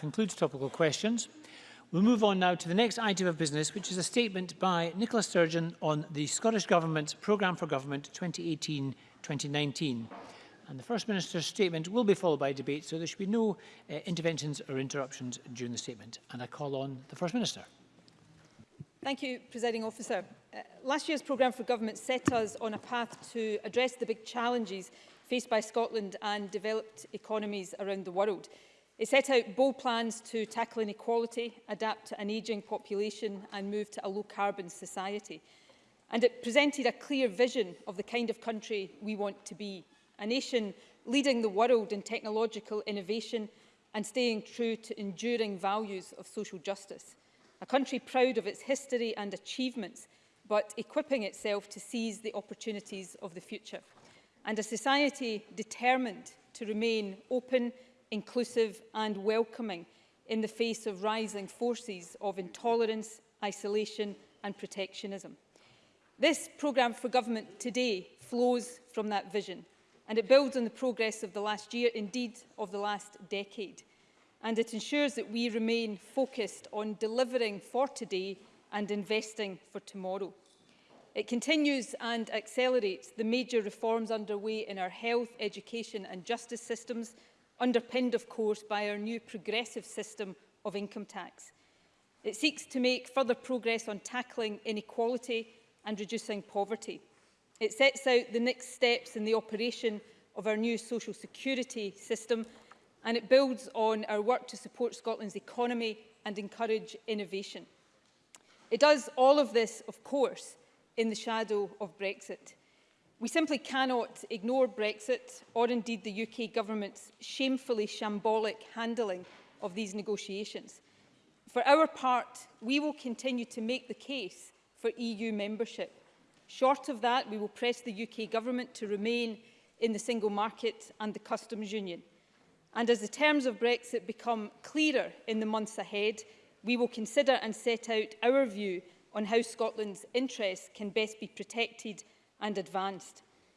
concludes topical questions. We'll move on now to the next item of business, which is a statement by Nicola Sturgeon on the Scottish Government's Programme for Government 2018-2019. And the First Minister's statement will be followed by debate, so there should be no uh, interventions or interruptions during the statement. And I call on the First Minister. Thank you, Presiding Officer. Uh, last year's programme for government set us on a path to address the big challenges faced by Scotland and developed economies around the world. It set out bold plans to tackle inequality, adapt to an ageing population and move to a low-carbon society. And it presented a clear vision of the kind of country we want to be, a nation leading the world in technological innovation and staying true to enduring values of social justice. A country proud of its history and achievements, but equipping itself to seize the opportunities of the future. And a society determined to remain open, inclusive and welcoming in the face of rising forces of intolerance, isolation and protectionism. This programme for government today flows from that vision and it builds on the progress of the last year, indeed of the last decade. And it ensures that we remain focused on delivering for today and investing for tomorrow. It continues and accelerates the major reforms underway in our health, education and justice systems underpinned, of course, by our new progressive system of income tax. It seeks to make further progress on tackling inequality and reducing poverty. It sets out the next steps in the operation of our new social security system and it builds on our work to support Scotland's economy and encourage innovation. It does all of this, of course, in the shadow of Brexit. We simply cannot ignore Brexit or indeed the UK government's shamefully shambolic handling of these negotiations. For our part, we will continue to make the case for EU membership. Short of that, we will press the UK government to remain in the single market and the customs union. And as the terms of Brexit become clearer in the months ahead, we will consider and set out our view on how Scotland's interests can best be protected and advanced.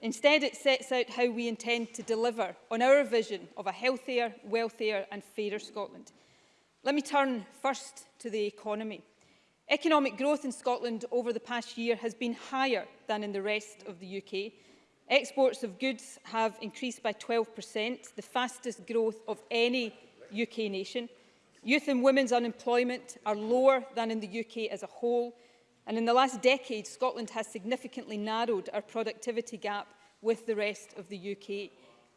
Instead, it sets out how we intend to deliver on our vision of a healthier, wealthier and fairer Scotland. Let me turn first to the economy. Economic growth in Scotland over the past year has been higher than in the rest of the UK. Exports of goods have increased by 12%, the fastest growth of any UK nation. Youth and women's unemployment are lower than in the UK as a whole, And in the last decade, Scotland has significantly narrowed our productivity gap with the rest of the UK.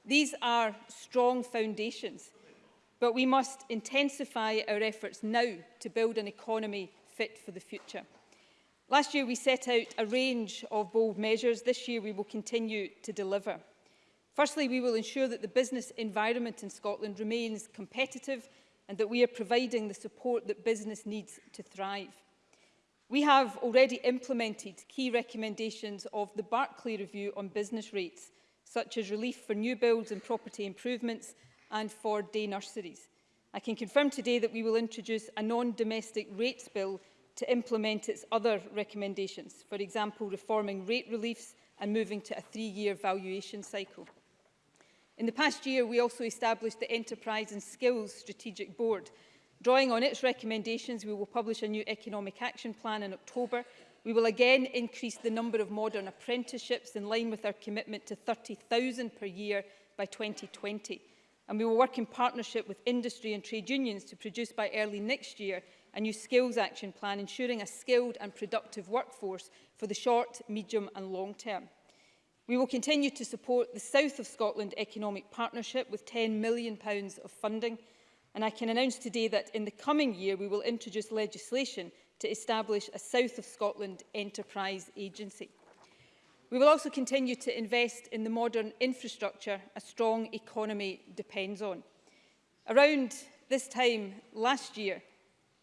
These are strong foundations, but we must intensify our efforts now to build an economy fit for the future. Last year, we set out a range of bold measures. This year, we will continue to deliver. Firstly, we will ensure that the business environment in Scotland remains competitive and that we are providing the support that business needs to thrive. We have already implemented key recommendations of the Barclay Review on business rates, such as relief for new builds and property improvements and for day nurseries. I can confirm today that we will introduce a non-domestic rates bill to implement its other recommendations, for example, reforming rate reliefs and moving to a three-year valuation cycle. In the past year, we also established the Enterprise and Skills Strategic Board, Drawing on its recommendations, we will publish a new economic action plan in October. We will again increase the number of modern apprenticeships in line with our commitment to 30,000 per year by 2020. And we will work in partnership with industry and trade unions to produce by early next year a new skills action plan ensuring a skilled and productive workforce for the short, medium and long term. We will continue to support the South of Scotland Economic Partnership with £10 million of funding and I can announce today that in the coming year we will introduce legislation to establish a South of Scotland Enterprise Agency. We will also continue to invest in the modern infrastructure a strong economy depends on. Around this time last year,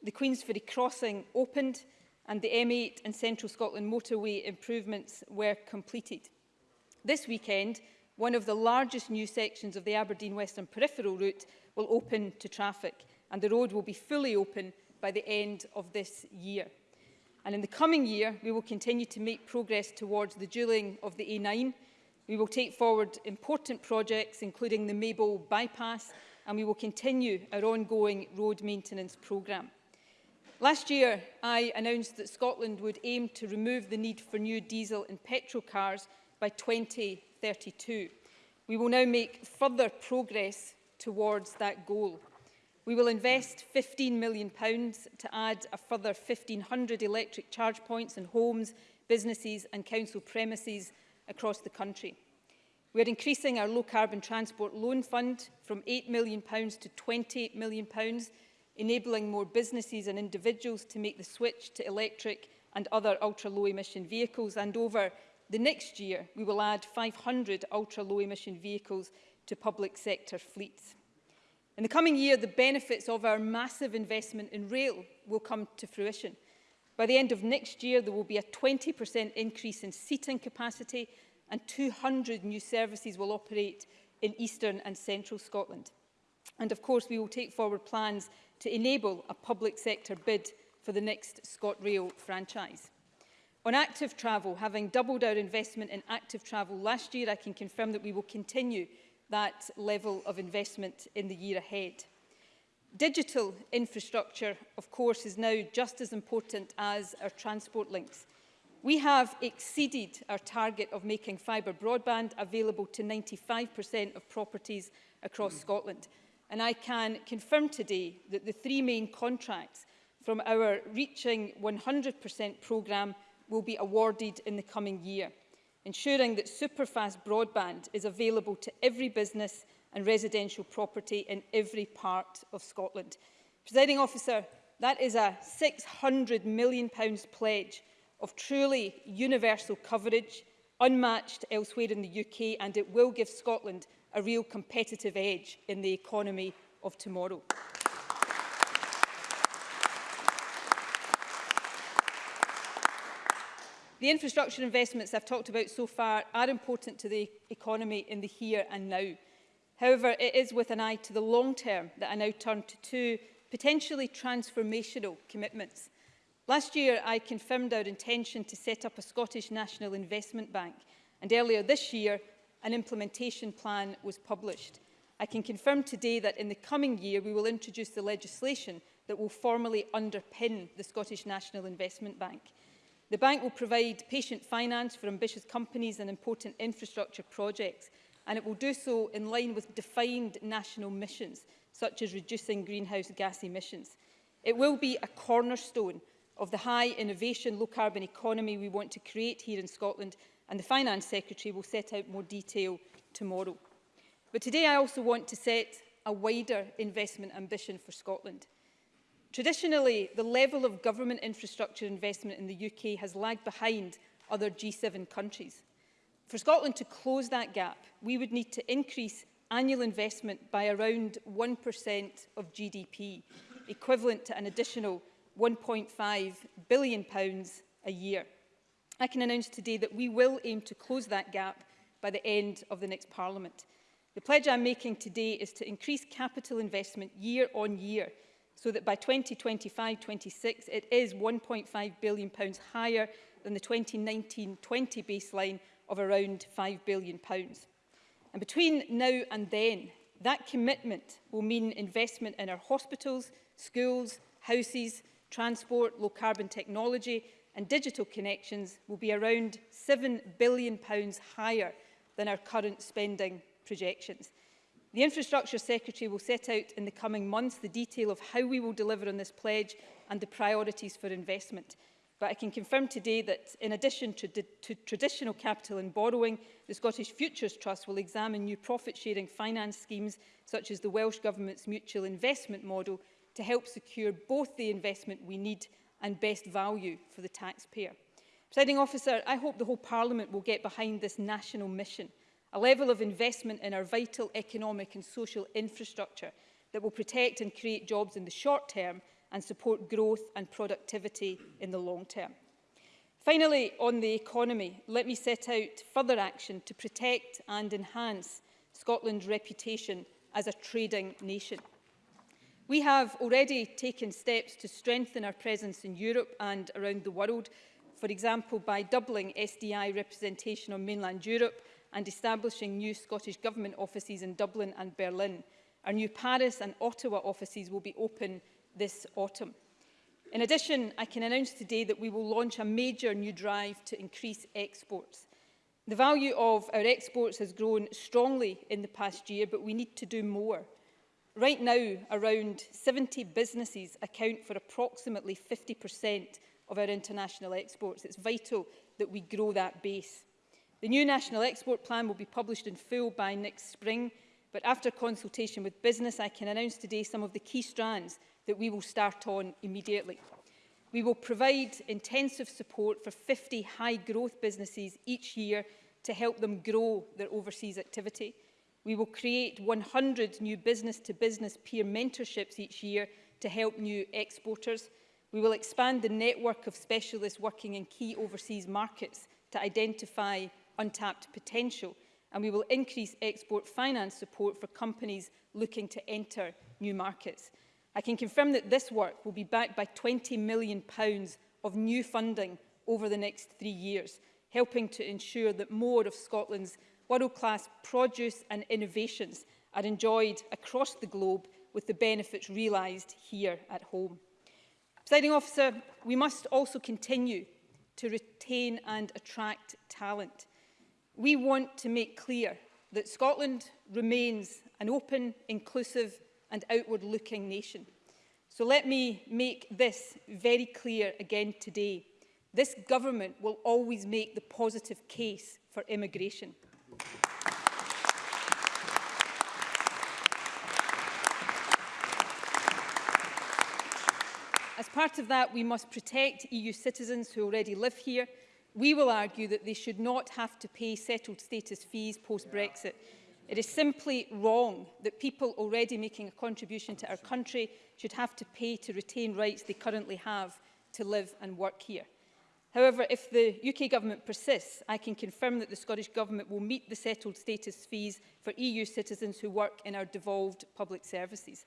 the Queensferry crossing opened and the M8 and Central Scotland motorway improvements were completed. This weekend, one of the largest new sections of the Aberdeen Western Peripheral route will open to traffic and the road will be fully open by the end of this year. And in the coming year, we will continue to make progress towards the duelling of the A9. We will take forward important projects, including the Mabel bypass, and we will continue our ongoing road maintenance programme. Last year, I announced that Scotland would aim to remove the need for new diesel and petrol cars by 2032. We will now make further progress towards that goal. We will invest £15 million to add a further 1,500 electric charge points in homes, businesses and council premises across the country. We are increasing our low carbon transport loan fund from £8 million to £28 million, enabling more businesses and individuals to make the switch to electric and other ultra low emission vehicles and over the next year we will add 500 ultra low emission vehicles to public sector fleets. In the coming year, the benefits of our massive investment in rail will come to fruition. By the end of next year, there will be a 20% increase in seating capacity and 200 new services will operate in eastern and central Scotland. And of course, we will take forward plans to enable a public sector bid for the next ScotRail franchise. On active travel, having doubled our investment in active travel last year, I can confirm that we will continue that level of investment in the year ahead. Digital infrastructure, of course, is now just as important as our transport links. We have exceeded our target of making fibre broadband available to 95% of properties across mm. Scotland. And I can confirm today that the three main contracts from our Reaching 100% programme will be awarded in the coming year ensuring that superfast broadband is available to every business and residential property in every part of Scotland. Presiding officer, that is a £600 million pledge of truly universal coverage, unmatched elsewhere in the UK, and it will give Scotland a real competitive edge in the economy of tomorrow. The infrastructure investments I've talked about so far are important to the economy in the here and now. However, it is with an eye to the long term that I now turn to two potentially transformational commitments. Last year, I confirmed our intention to set up a Scottish National Investment Bank, and earlier this year, an implementation plan was published. I can confirm today that in the coming year, we will introduce the legislation that will formally underpin the Scottish National Investment Bank. The bank will provide patient finance for ambitious companies and important infrastructure projects, and it will do so in line with defined national missions, such as reducing greenhouse gas emissions. It will be a cornerstone of the high innovation, low carbon economy we want to create here in Scotland, and the Finance Secretary will set out more detail tomorrow. But today I also want to set a wider investment ambition for Scotland. Traditionally, the level of government infrastructure investment in the UK has lagged behind other G7 countries. For Scotland to close that gap, we would need to increase annual investment by around 1% of GDP, equivalent to an additional 1.5 billion pounds a year. I can announce today that we will aim to close that gap by the end of the next Parliament. The pledge I'm making today is to increase capital investment year on year so that by 2025-26 it is £1.5 billion pounds higher than the 2019-20 baseline of around £5 billion. Pounds. And between now and then, that commitment will mean investment in our hospitals, schools, houses, transport, low carbon technology and digital connections will be around £7 billion pounds higher than our current spending projections. The Infrastructure Secretary will set out in the coming months the detail of how we will deliver on this pledge and the priorities for investment. But I can confirm today that in addition to, to traditional capital and borrowing, the Scottish Futures Trust will examine new profit-sharing finance schemes such as the Welsh Government's mutual investment model to help secure both the investment we need and best value for the taxpayer. Presiding officer, I hope the whole Parliament will get behind this national mission – a level of investment in our vital economic and social infrastructure that will protect and create jobs in the short term and support growth and productivity in the long term. Finally, on the economy, let me set out further action to protect and enhance Scotland's reputation as a trading nation. We have already taken steps to strengthen our presence in Europe and around the world, for example by doubling SDI representation on mainland Europe and establishing new Scottish Government offices in Dublin and Berlin. Our new Paris and Ottawa offices will be open this autumn. In addition, I can announce today that we will launch a major new drive to increase exports. The value of our exports has grown strongly in the past year, but we need to do more. Right now, around 70 businesses account for approximately 50% of our international exports. It's vital that we grow that base. The new National Export Plan will be published in full by next spring, but after consultation with business, I can announce today some of the key strands that we will start on immediately. We will provide intensive support for 50 high-growth businesses each year to help them grow their overseas activity. We will create 100 new business-to-business peer mentorships each year to help new exporters. We will expand the network of specialists working in key overseas markets to identify untapped potential and we will increase export finance support for companies looking to enter new markets. I can confirm that this work will be backed by 20 million pounds of new funding over the next three years, helping to ensure that more of Scotland's world-class produce and innovations are enjoyed across the globe with the benefits realised here at home. Presiding officer, we must also continue to retain and attract talent. We want to make clear that Scotland remains an open, inclusive and outward-looking nation. So let me make this very clear again today. This government will always make the positive case for immigration. As part of that, we must protect EU citizens who already live here We will argue that they should not have to pay settled status fees post-Brexit. It is simply wrong that people already making a contribution to our country should have to pay to retain rights they currently have to live and work here. However, if the UK Government persists, I can confirm that the Scottish Government will meet the settled status fees for EU citizens who work in our devolved public services.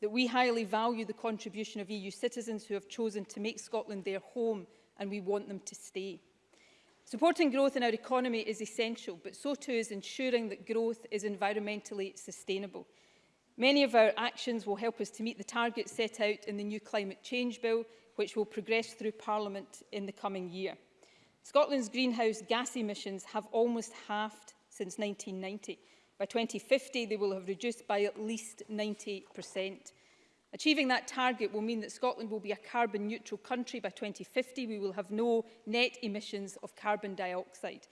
that we highly value the contribution of EU citizens who have chosen to make Scotland their home and we want them to stay. Supporting growth in our economy is essential, but so too is ensuring that growth is environmentally sustainable. Many of our actions will help us to meet the targets set out in the new Climate Change Bill, which will progress through Parliament in the coming year. Scotland's greenhouse gas emissions have almost halved since 1990. By 2050, they will have reduced by at least 90 Achieving that target will mean that Scotland will be a carbon neutral country by 2050. We will have no net emissions of carbon dioxide.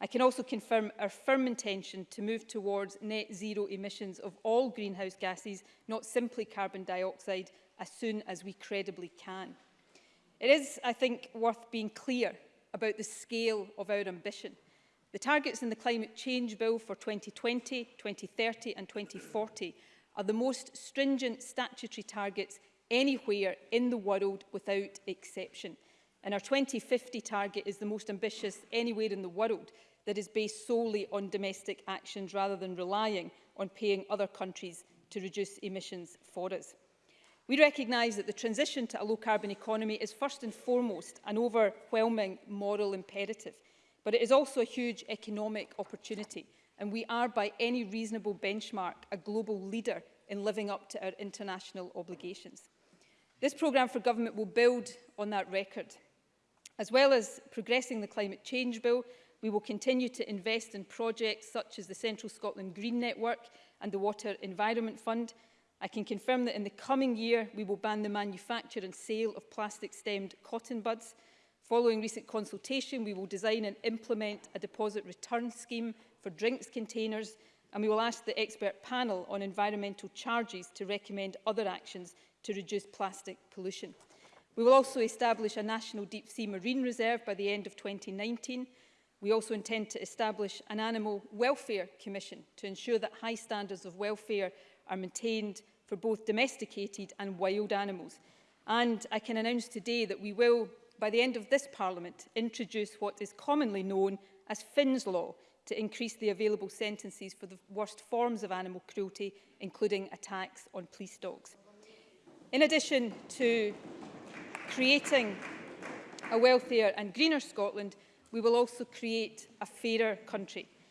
I can also confirm our firm intention to move towards net zero emissions of all greenhouse gases, not simply carbon dioxide, as soon as we credibly can. It is, I think, worth being clear about the scale of our ambition. The targets in the Climate Change Bill for 2020, 2030 and 2040 are the most stringent statutory targets anywhere in the world without exception. And our 2050 target is the most ambitious anywhere in the world that is based solely on domestic actions rather than relying on paying other countries to reduce emissions for us. We recognise that the transition to a low-carbon economy is first and foremost an overwhelming moral imperative, but it is also a huge economic opportunity and we are by any reasonable benchmark a global leader in living up to our international obligations. This programme for government will build on that record. As well as progressing the Climate Change Bill, we will continue to invest in projects such as the Central Scotland Green Network and the Water Environment Fund. I can confirm that in the coming year, we will ban the manufacture and sale of plastic-stemmed cotton buds, Following recent consultation, we will design and implement a deposit return scheme for drinks containers and we will ask the expert panel on environmental charges to recommend other actions to reduce plastic pollution. We will also establish a national deep-sea marine reserve by the end of 2019. We also intend to establish an animal welfare commission to ensure that high standards of welfare are maintained for both domesticated and wild animals. And I can announce today that we will by the end of this Parliament, introduce what is commonly known as Finn's Law to increase the available sentences for the worst forms of animal cruelty, including attacks on police dogs. In addition to creating a wealthier and greener Scotland, we will also create a fairer country.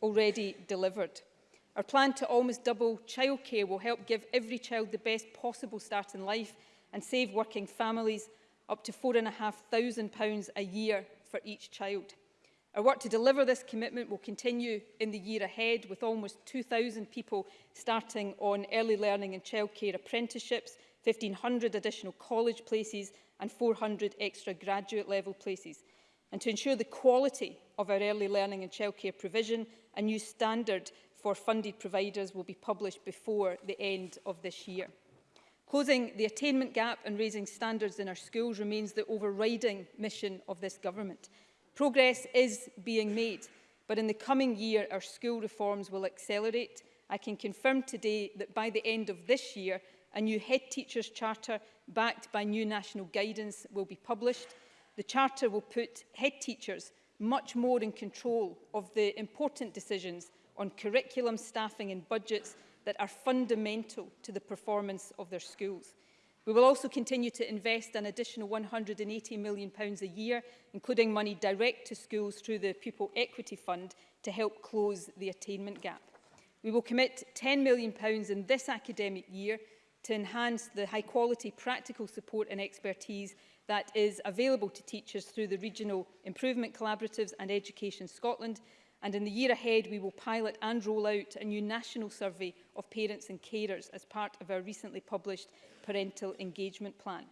already delivered. Our plan to almost double childcare will help give every child the best possible start in life and save working families up to £4,500 a year for each child. Our work to deliver this commitment will continue in the year ahead with almost 2,000 people starting on early learning and childcare apprenticeships, 1,500 additional college places and 400 extra graduate level places. And to ensure the quality of our early learning and childcare provision, a new standard for funded providers will be published before the end of this year. Closing the attainment gap and raising standards in our schools remains the overriding mission of this government. Progress is being made, but in the coming year our school reforms will accelerate. I can confirm today that by the end of this year, a new head teacher's charter backed by new national guidance will be published. The charter will put head teachers much more in control of the important decisions on curriculum staffing and budgets that are fundamental to the performance of their schools. We will also continue to invest an additional £180 million a year, including money direct to schools through the Pupil Equity Fund to help close the attainment gap. We will commit £10 million in this academic year to enhance the high quality practical support and expertise that is available to teachers through the Regional Improvement Collaboratives and Education Scotland And in the year ahead, we will pilot and roll out a new national survey of parents and carers as part of our recently published parental engagement plan.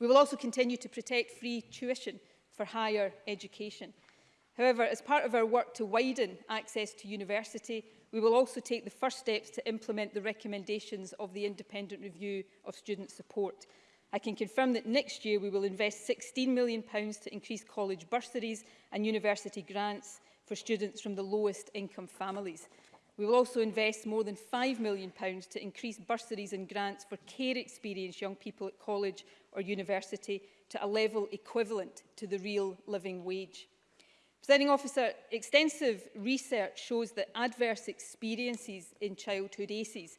We will also continue to protect free tuition for higher education. However, as part of our work to widen access to university, we will also take the first steps to implement the recommendations of the independent review of student support. I can confirm that next year we will invest £16 million to increase college bursaries and university grants for students from the lowest income families. We will also invest more than £5 million to increase bursaries and grants for care experienced young people at college or university to a level equivalent to the real living wage. Presiding officer, extensive research shows that adverse experiences in childhood ACEs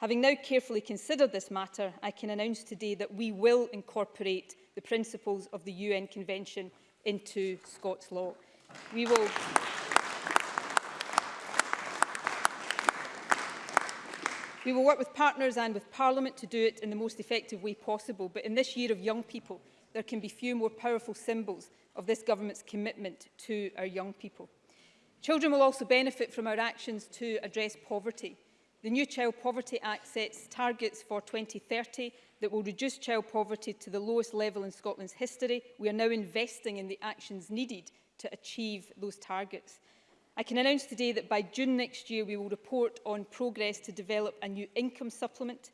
Having now carefully considered this matter, I can announce today that we will incorporate the principles of the UN Convention into Scots law. We will... We will work with partners and with Parliament to do it in the most effective way possible, but in this year of young people, there can be few more powerful symbols of this government's commitment to our young people. Children will also benefit from our actions to address poverty. The new Child Poverty Act sets targets for 2030 that will reduce child poverty to the lowest level in Scotland's history. We are now investing in the actions needed to achieve those targets. I can announce today that by June next year we will report on progress to develop a new income supplement.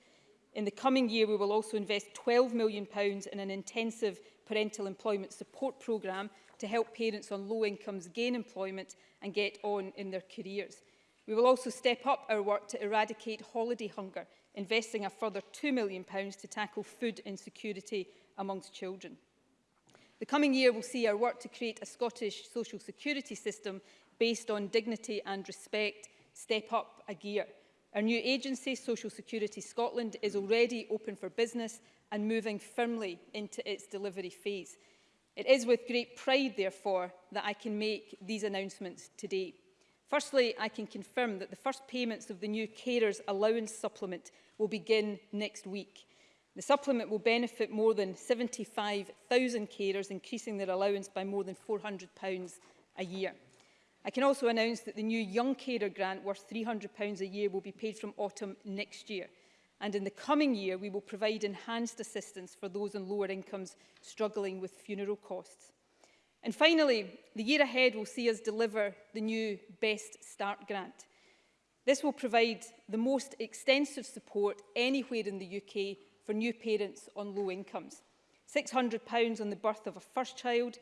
In the coming year we will also invest £12 million in an intensive parental employment support programme to help parents on low incomes gain employment and get on in their careers. We will also step up our work to eradicate holiday hunger, investing a further £2 million to tackle food insecurity amongst children. The coming year will see our work to create a Scottish social security system based on dignity and respect step up a gear. Our new agency, Social Security Scotland, is already open for business and moving firmly into its delivery phase. It is with great pride, therefore, that I can make these announcements today. Firstly, I can confirm that the first payments of the new Carers Allowance Supplement will begin next week. The supplement will benefit more than 75,000 carers, increasing their allowance by more than £400 a year. I can also announce that the new Young Carer grant worth £300 a year will be paid from autumn next year. And in the coming year, we will provide enhanced assistance for those on lower incomes struggling with funeral costs. And finally, the year ahead will see us deliver the new Best Start grant. This will provide the most extensive support anywhere in the UK for new parents on low incomes. £600 on the birth of a first child,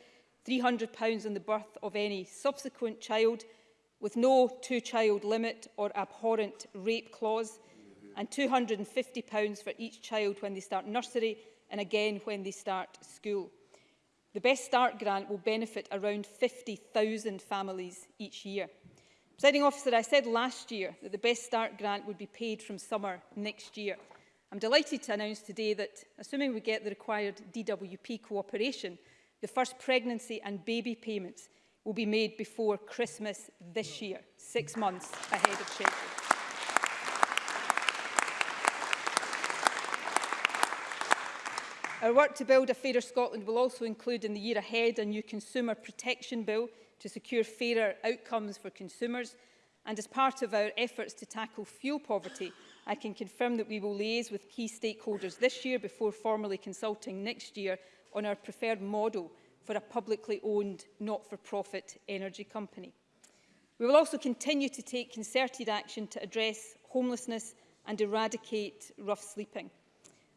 £300 on the birth of any subsequent child with no two-child limit or abhorrent rape clause and £250 for each child when they start nursery and again when they start school. The Best Start grant will benefit around 50,000 families each year. Presiding officer, I said last year that the Best Start grant would be paid from summer next year. I'm delighted to announce today that, assuming we get the required DWP cooperation, The first pregnancy and baby payments will be made before Christmas this year, six months ahead of schedule. Our work to build a fairer Scotland will also include in the year ahead a new consumer protection bill to secure fairer outcomes for consumers. And as part of our efforts to tackle fuel poverty, I can confirm that we will liaise with key stakeholders this year before formally consulting next year on our preferred model for a publicly owned, not-for-profit energy company. We will also continue to take concerted action to address homelessness and eradicate rough sleeping.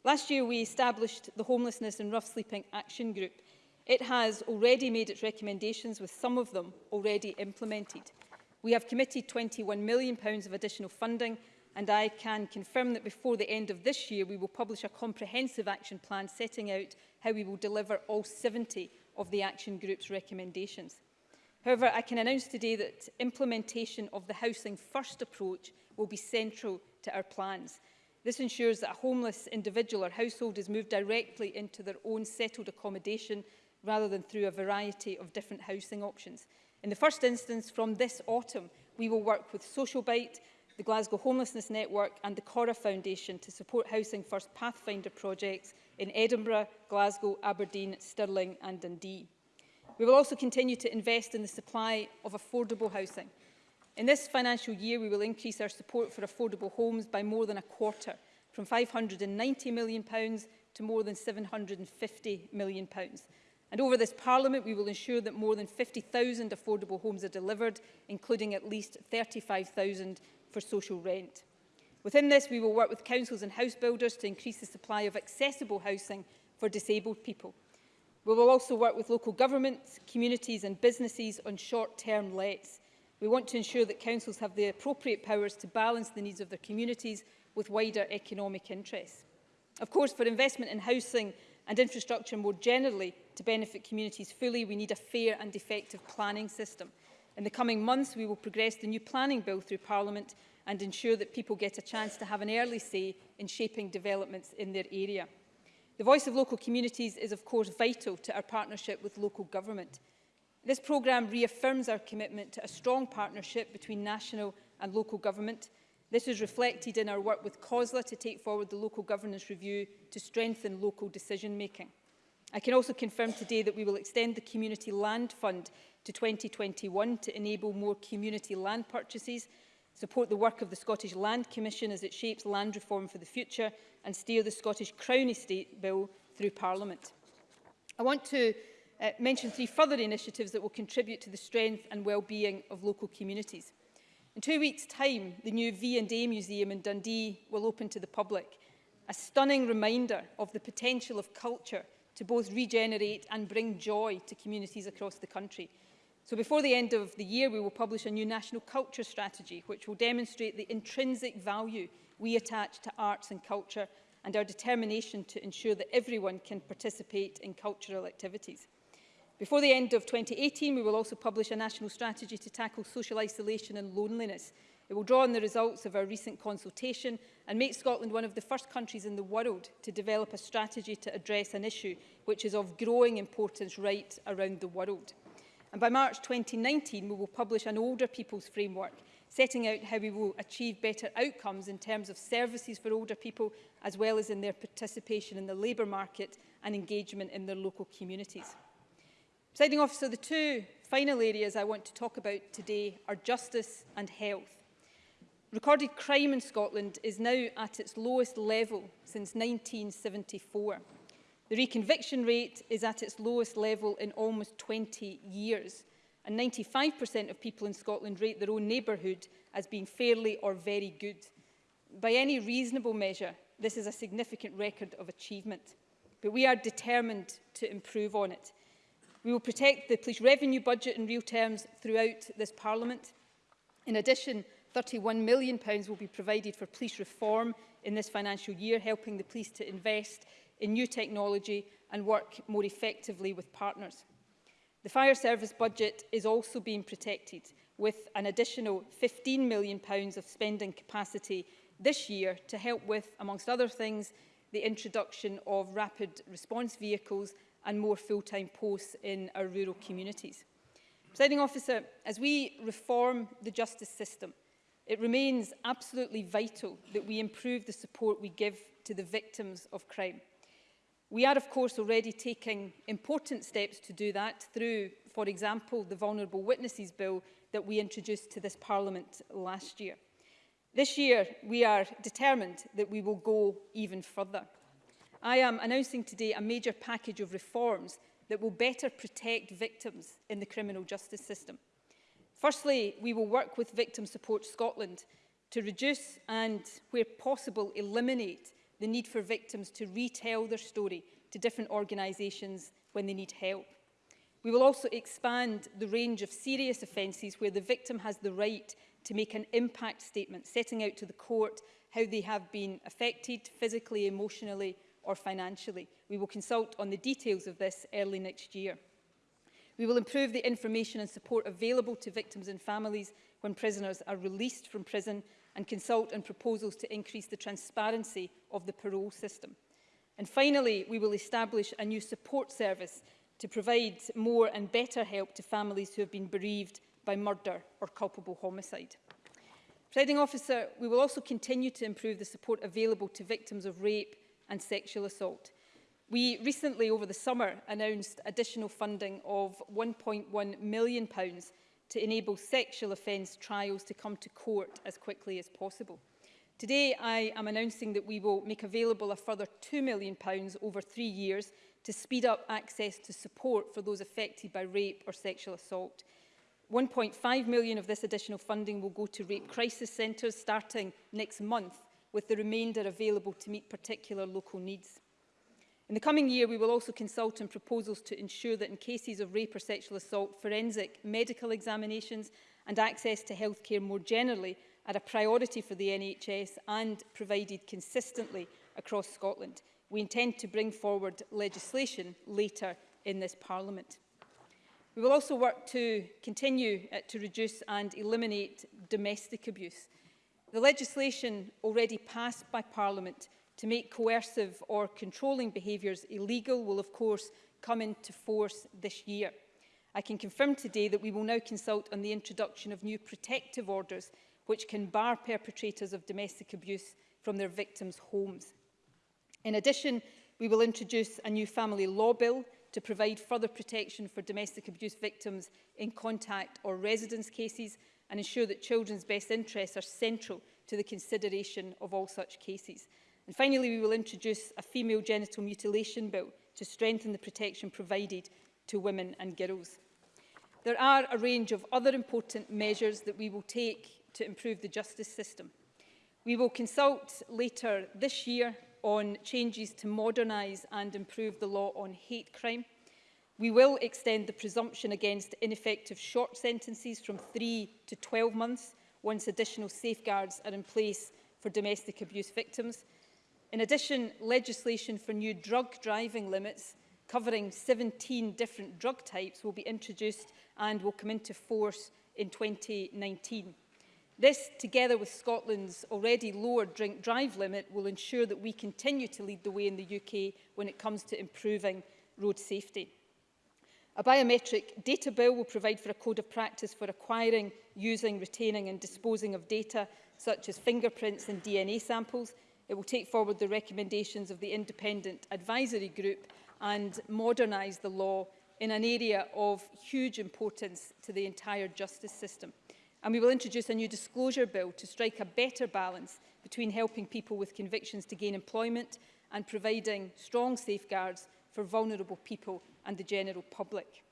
Last year, we established the Homelessness and Rough Sleeping Action Group. It has already made its recommendations, with some of them already implemented. We have committed £21 million of additional funding, and I can confirm that before the end of this year, we will publish a comprehensive action plan setting out how we will deliver all 70 of the Action Group's recommendations. However, I can announce today that implementation of the Housing First approach will be central to our plans. This ensures that a homeless individual or household is moved directly into their own settled accommodation rather than through a variety of different housing options. In the first instance, from this autumn, we will work with Social Bite the Glasgow Homelessness Network and the Cora Foundation to support Housing First Pathfinder projects in Edinburgh, Glasgow, Aberdeen, Stirling and Dundee. We will also continue to invest in the supply of affordable housing. In this financial year, we will increase our support for affordable homes by more than a quarter, from £590 million to more than £750 million. And over this Parliament, we will ensure that more than 50,000 affordable homes are delivered, including at least 35,000 for social rent. Within this, we will work with councils and house builders to increase the supply of accessible housing for disabled people. We will also work with local governments, communities and businesses on short-term lets. We want to ensure that councils have the appropriate powers to balance the needs of their communities with wider economic interests. Of course, for investment in housing and infrastructure more generally to benefit communities fully, we need a fair and effective planning system. In the coming months, we will progress the new planning bill through Parliament and ensure that people get a chance to have an early say in shaping developments in their area. The voice of local communities is of course vital to our partnership with local government. This programme reaffirms our commitment to a strong partnership between national and local government. This is reflected in our work with COSLA to take forward the local governance review to strengthen local decision making. I can also confirm today that we will extend the Community Land Fund to 2021 to enable more community land purchases, support the work of the Scottish Land Commission as it shapes land reform for the future and steer the Scottish Crown Estate Bill through Parliament. I want to uh, mention three further initiatives that will contribute to the strength and well-being of local communities. In two weeks' time, the new V&A Museum in Dundee will open to the public, a stunning reminder of the potential of culture to both regenerate and bring joy to communities across the country. So before the end of the year, we will publish a new national culture strategy, which will demonstrate the intrinsic value we attach to arts and culture and our determination to ensure that everyone can participate in cultural activities. Before the end of 2018, we will also publish a national strategy to tackle social isolation and loneliness. It will draw on the results of our recent consultation and make Scotland one of the first countries in the world to develop a strategy to address an issue which is of growing importance right around the world. And by March 2019, we will publish an older people's framework, setting out how we will achieve better outcomes in terms of services for older people, as well as in their participation in the labour market and engagement in their local communities. Presiding officer, the two final areas I want to talk about today are justice and health. Recorded crime in Scotland is now at its lowest level since 1974. The reconviction rate is at its lowest level in almost 20 years, and 95% of people in Scotland rate their own neighbourhood as being fairly or very good. By any reasonable measure, this is a significant record of achievement, but we are determined to improve on it. We will protect the police revenue budget in real terms throughout this Parliament. In addition, £31 million will be provided for police reform in this financial year, helping the police to invest in new technology and work more effectively with partners. The fire service budget is also being protected with an additional £15 million of spending capacity this year to help with, amongst other things, the introduction of rapid response vehicles and more full-time posts in our rural communities. Presiding officer, as we reform the justice system, it remains absolutely vital that we improve the support we give to the victims of crime. We are, of course, already taking important steps to do that through, for example, the Vulnerable Witnesses Bill that we introduced to this Parliament last year. This year, we are determined that we will go even further. I am announcing today a major package of reforms that will better protect victims in the criminal justice system. Firstly, we will work with Victim Support Scotland to reduce and, where possible, eliminate the need for victims to retell their story to different organisations when they need help. We will also expand the range of serious offences where the victim has the right to make an impact statement, setting out to the court how they have been affected physically, emotionally or financially. We will consult on the details of this early next year. We will improve the information and support available to victims and families when prisoners are released from prison and consult on proposals to increase the transparency of the parole system. And finally, we will establish a new support service to provide more and better help to families who have been bereaved by murder or culpable homicide. Reading officer, we will also continue to improve the support available to victims of rape and sexual assault. We recently, over the summer, announced additional funding of £1.1 million pounds to enable sexual offence trials to come to court as quickly as possible. Today, I am announcing that we will make available a further £2 million over three years to speed up access to support for those affected by rape or sexual assault. 1.5 million of this additional funding will go to rape crisis centres starting next month, with the remainder available to meet particular local needs. In the coming year, we will also consult on proposals to ensure that in cases of rape or sexual assault, forensic medical examinations and access to healthcare more generally are a priority for the NHS and provided consistently across Scotland. We intend to bring forward legislation later in this Parliament. We will also work to continue uh, to reduce and eliminate domestic abuse. The legislation already passed by Parliament To make coercive or controlling behaviours illegal will of course come into force this year. I can confirm today that we will now consult on the introduction of new protective orders which can bar perpetrators of domestic abuse from their victims' homes. In addition, we will introduce a new family law bill to provide further protection for domestic abuse victims in contact or residence cases and ensure that children's best interests are central to the consideration of all such cases. And finally, we will introduce a female genital mutilation bill to strengthen the protection provided to women and girls. There are a range of other important measures that we will take to improve the justice system. We will consult later this year on changes to modernise and improve the law on hate crime. We will extend the presumption against ineffective short sentences from 3 to 12 months once additional safeguards are in place for domestic abuse victims. In addition, legislation for new drug driving limits covering 17 different drug types will be introduced and will come into force in 2019. This, together with Scotland's already lower drink drive limit, will ensure that we continue to lead the way in the UK when it comes to improving road safety. A biometric data bill will provide for a code of practice for acquiring, using, retaining and disposing of data such as fingerprints and DNA samples It will take forward the recommendations of the Independent Advisory Group and modernise the law in an area of huge importance to the entire justice system. And we will introduce a new disclosure bill to strike a better balance between helping people with convictions to gain employment and providing strong safeguards for vulnerable people and the general public.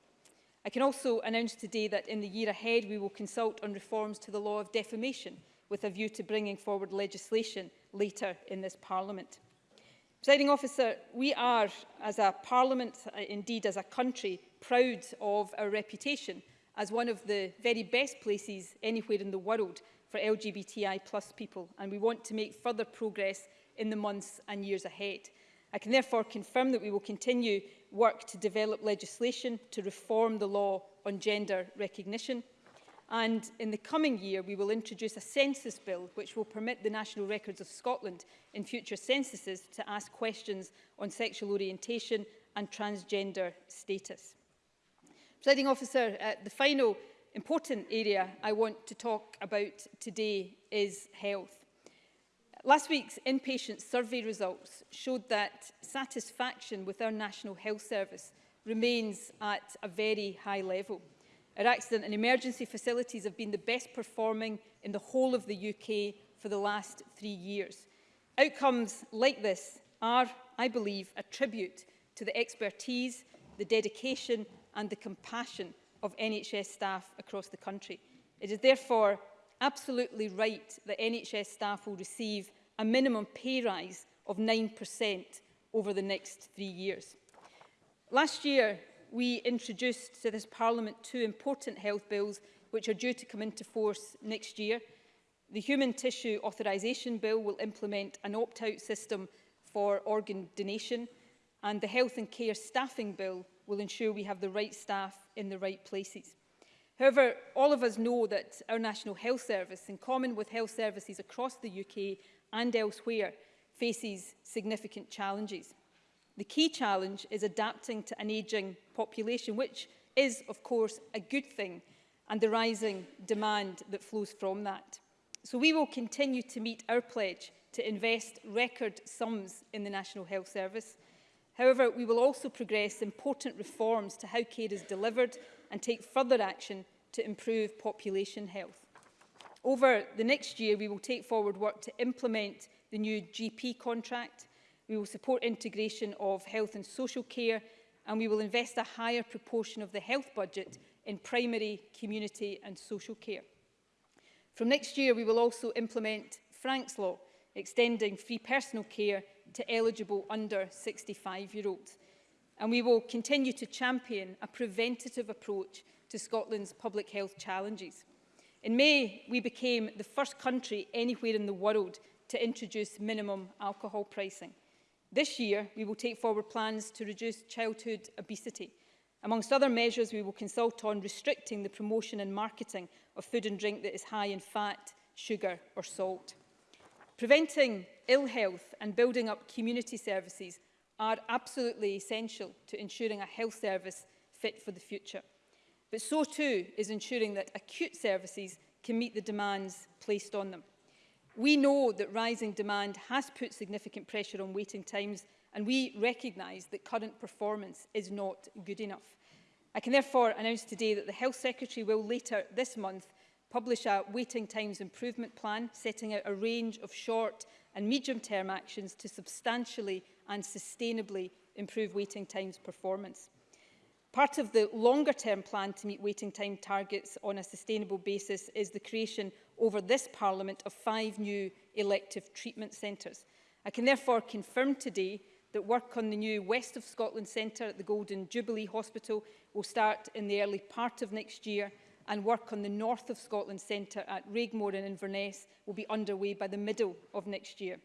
I can also announce today that in the year ahead we will consult on reforms to the law of defamation with a view to bringing forward legislation later in this Parliament. Presiding officer, we are, as a parliament, uh, indeed as a country, proud of our reputation as one of the very best places anywhere in the world for LGBTI plus people, and we want to make further progress in the months and years ahead. I can therefore confirm that we will continue work to develop legislation to reform the law on gender recognition, And in the coming year, we will introduce a census bill which will permit the National Records of Scotland in future censuses to ask questions on sexual orientation and transgender status. Presiding officer, uh, the final important area I want to talk about today is health. Last week's inpatient survey results showed that satisfaction with our National Health Service remains at a very high level. Our accident and emergency facilities have been the best performing in the whole of the UK for the last three years. Outcomes like this are, I believe, a tribute to the expertise, the dedication and the compassion of NHS staff across the country. It is therefore absolutely right that NHS staff will receive a minimum pay rise of 9% over the next three years. Last year, we introduced to this Parliament two important health bills which are due to come into force next year. The Human Tissue Authorisation Bill will implement an opt-out system for organ donation and the Health and Care Staffing Bill will ensure we have the right staff in the right places. However, all of us know that our National Health Service, in common with health services across the UK and elsewhere, faces significant challenges. The key challenge is adapting to an ageing population, which is, of course, a good thing, and the rising demand that flows from that. So we will continue to meet our pledge to invest record sums in the National Health Service. However, we will also progress important reforms to how care is delivered and take further action to improve population health. Over the next year, we will take forward work to implement the new GP contract, We will support integration of health and social care and we will invest a higher proportion of the health budget in primary, community and social care. From next year, we will also implement Frank's Law, extending free personal care to eligible under 65-year-olds. And we will continue to champion a preventative approach to Scotland's public health challenges. In May, we became the first country anywhere in the world to introduce minimum alcohol pricing. This year, we will take forward plans to reduce childhood obesity. Amongst other measures, we will consult on restricting the promotion and marketing of food and drink that is high in fat, sugar or salt. Preventing ill health and building up community services are absolutely essential to ensuring a health service fit for the future. But so too is ensuring that acute services can meet the demands placed on them. We know that rising demand has put significant pressure on waiting times and we recognise that current performance is not good enough. I can therefore announce today that the Health Secretary will later this month publish a waiting times improvement plan setting out a range of short and medium-term actions to substantially and sustainably improve waiting times performance. Part of the longer term plan to meet waiting time targets on a sustainable basis is the creation over this Parliament of five new elective treatment centres. I can therefore confirm today that work on the new West of Scotland Centre at the Golden Jubilee Hospital will start in the early part of next year and work on the North of Scotland Centre at Raigmore in Inverness will be underway by the middle of next year.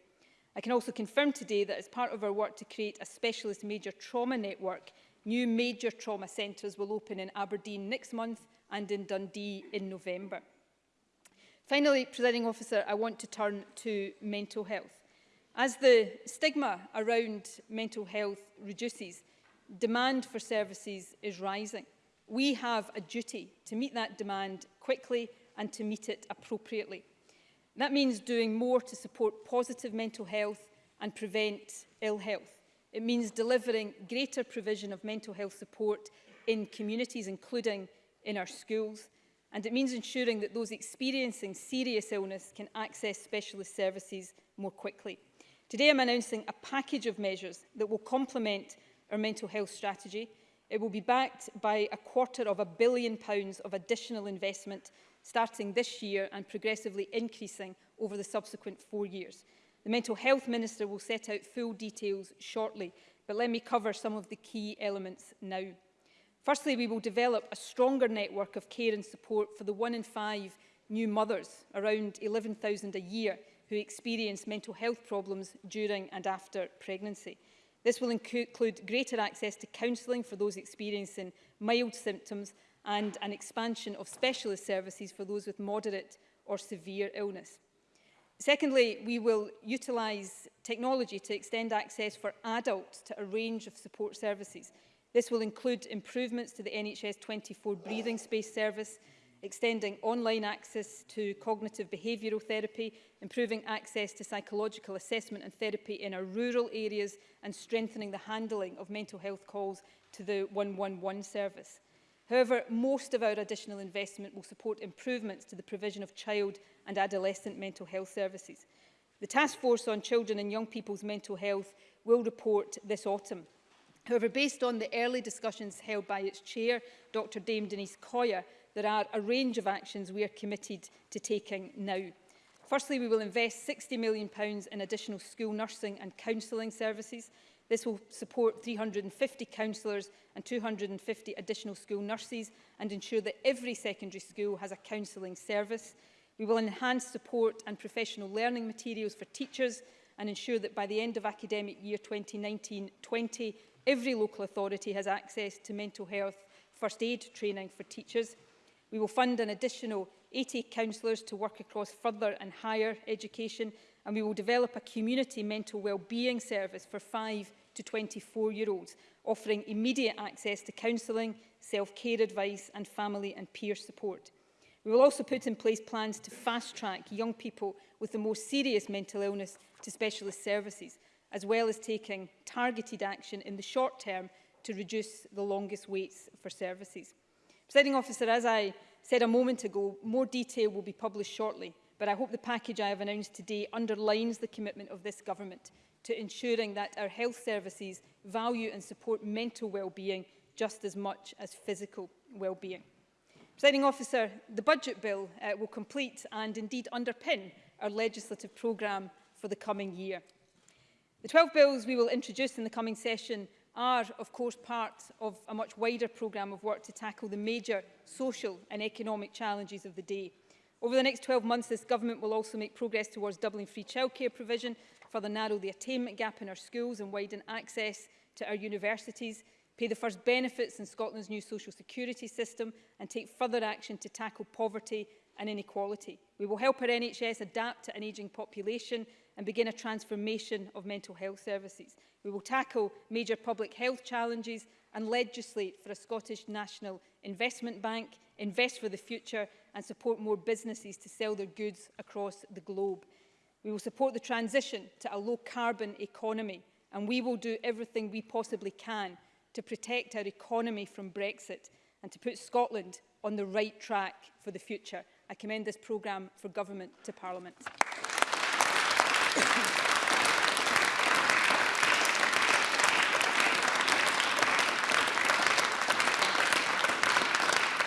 I can also confirm today that as part of our work to create a specialist major trauma network New major trauma centres will open in Aberdeen next month and in Dundee in November. Finally, Presiding Officer, I want to turn to mental health. As the stigma around mental health reduces, demand for services is rising. We have a duty to meet that demand quickly and to meet it appropriately. That means doing more to support positive mental health and prevent ill health. It means delivering greater provision of mental health support in communities, including in our schools. And it means ensuring that those experiencing serious illness can access specialist services more quickly. Today I'm announcing a package of measures that will complement our mental health strategy. It will be backed by a quarter of a billion pounds of additional investment starting this year and progressively increasing over the subsequent four years. The Mental Health Minister will set out full details shortly, but let me cover some of the key elements now. Firstly, we will develop a stronger network of care and support for the one in five new mothers, around 11,000 a year, who experience mental health problems during and after pregnancy. This will include greater access to counselling for those experiencing mild symptoms and an expansion of specialist services for those with moderate or severe illness. Secondly, we will utilise technology to extend access for adults to a range of support services. This will include improvements to the NHS 24 breathing space service, extending online access to cognitive behavioural therapy, improving access to psychological assessment and therapy in our rural areas and strengthening the handling of mental health calls to the 111 service. However, most of our additional investment will support improvements to the provision of child and adolescent mental health services. The Task Force on Children and Young People's Mental Health will report this autumn. However, based on the early discussions held by its chair, Dr Dame Denise Coyer, there are a range of actions we are committed to taking now. Firstly, we will invest £60 million in additional school nursing and counselling services. This will support 350 counsellors and 250 additional school nurses and ensure that every secondary school has a counselling service. We will enhance support and professional learning materials for teachers and ensure that by the end of academic year 2019-20, every local authority has access to mental health first aid training for teachers. We will fund an additional 80 counsellors to work across further and higher education and we will develop a community mental wellbeing service for five to 24-year-olds, offering immediate access to counselling, self-care advice and family and peer support. We will also put in place plans to fast-track young people with the most serious mental illness to specialist services, as well as taking targeted action in the short term to reduce the longest waits for services. Presiding officer, as I said a moment ago, more detail will be published shortly but I hope the package I have announced today underlines the commitment of this government to ensuring that our health services value and support mental well-being just as much as physical well-being. Presiding officer, the budget bill uh, will complete and indeed underpin our legislative programme for the coming year. The 12 bills we will introduce in the coming session are, of course, part of a much wider programme of work to tackle the major social and economic challenges of the day. Over the next 12 months, this government will also make progress towards doubling free childcare provision, further narrow the attainment gap in our schools and widen access to our universities, pay the first benefits in Scotland's new social security system and take further action to tackle poverty and inequality. We will help our NHS adapt to an ageing population and begin a transformation of mental health services. We will tackle major public health challenges and legislate for a Scottish National Investment Bank, invest for the future and support more businesses to sell their goods across the globe. We will support the transition to a low-carbon economy, and we will do everything we possibly can to protect our economy from Brexit and to put Scotland on the right track for the future. I commend this programme for Government to Parliament.